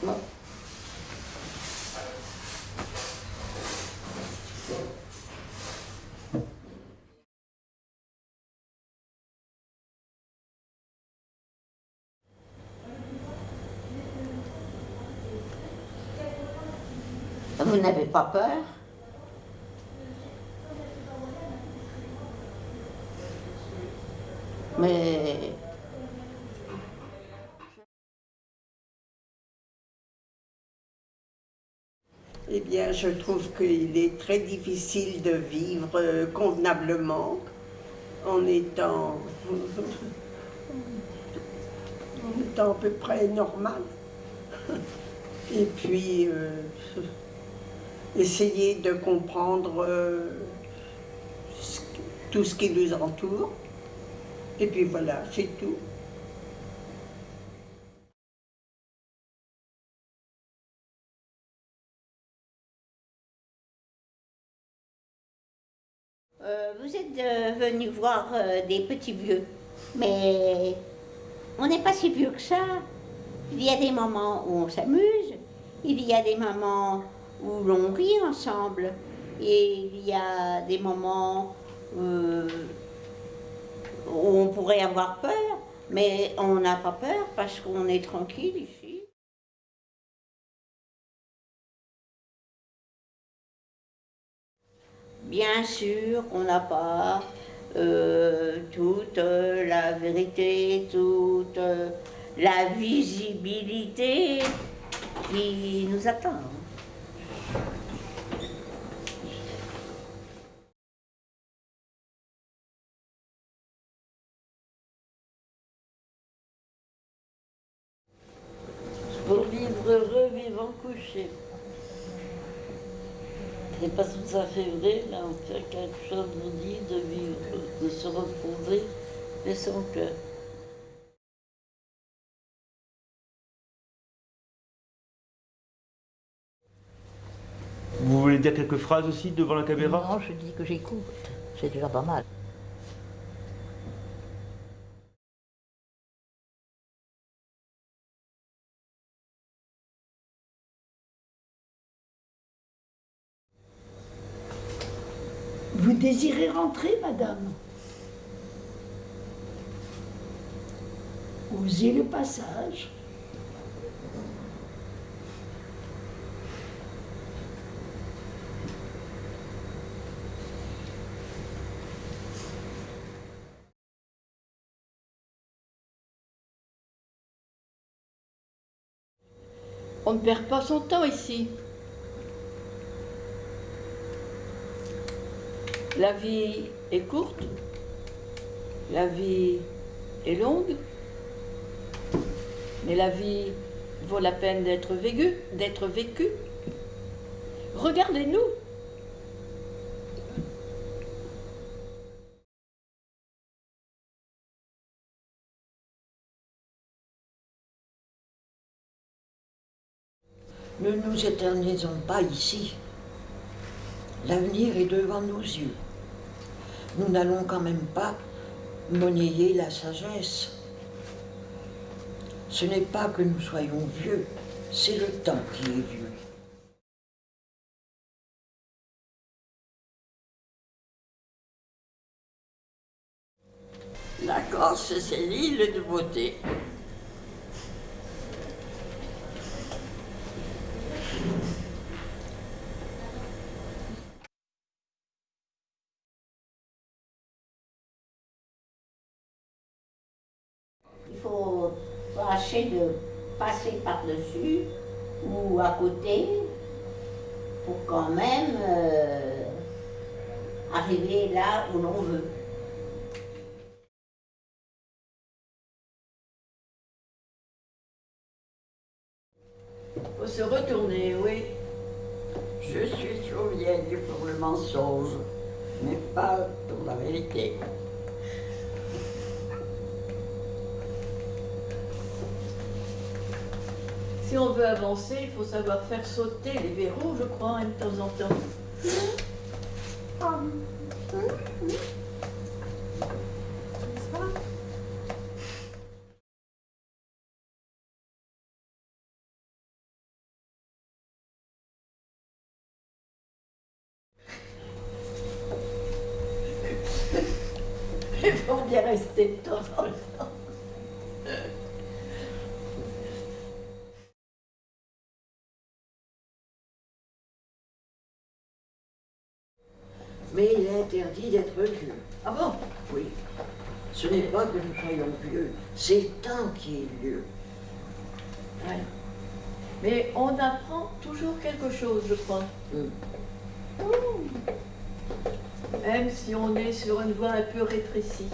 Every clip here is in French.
Vous n'avez pas peur? Mais Eh bien, je trouve qu'il est très difficile de vivre euh, convenablement en étant, en étant à peu près normal. Et puis, euh, essayer de comprendre euh, tout ce qui nous entoure. Et puis voilà, c'est tout. Euh, vous êtes euh, venu voir euh, des petits vieux, mais on n'est pas si vieux que ça. Il y a des moments où on s'amuse, il y a des moments où l'on rit ensemble, et il y a des moments où on pourrait avoir peur, mais on n'a pas peur parce qu'on est tranquille Bien sûr qu'on n'a pas euh, toute euh, la vérité, toute euh, la visibilité qui nous attend. Pour vivre heureux, vivant couché. C'est pas tout à fait vrai, mais en fait, quelque chose vous dit de vivre, de se reposer et son cœur. Vous voulez dire quelques phrases aussi devant la caméra? Non, je dis que j'écoute. C'est déjà pas mal. Vous désirez rentrer, madame Osez le passage. On ne perd pas son temps ici. La vie est courte, la vie est longue, mais la vie vaut la peine d'être vécue. Regardez-nous. Ne nous éternisons pas ici. L'avenir est devant nos yeux. Nous n'allons quand même pas monnayer la sagesse. Ce n'est pas que nous soyons vieux, c'est le temps qui est vieux. La Corse, c'est l'île de beauté. Il faut tâcher de passer par-dessus ou à côté pour quand même euh, arriver là où l'on veut. faut se retourner, oui. Je suis trop vieille pour le mensonge, mais pas pour la vérité. Si on veut avancer, il faut savoir faire sauter les verrous, je crois, hein, de temps en temps. Il faut bien rester de temps en temps. Interdit d'être vieux. Ah bon? Oui. Ce n'est pas que nous soyons vieux, c'est le temps qui est vieux. Ouais. Mais on apprend toujours quelque chose, je crois. Mm. Même si on est sur une voie un peu rétrécie.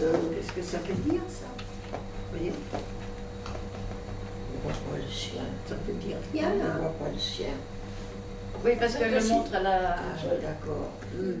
Qu'est-ce que ça veut dire, ça Vous voyez On ne voit pas le sien. Ça veut dire On rien, ne là. voit pas le sien. Oui, parce qu'elle le montre à la. Ah, d'accord. Hmm.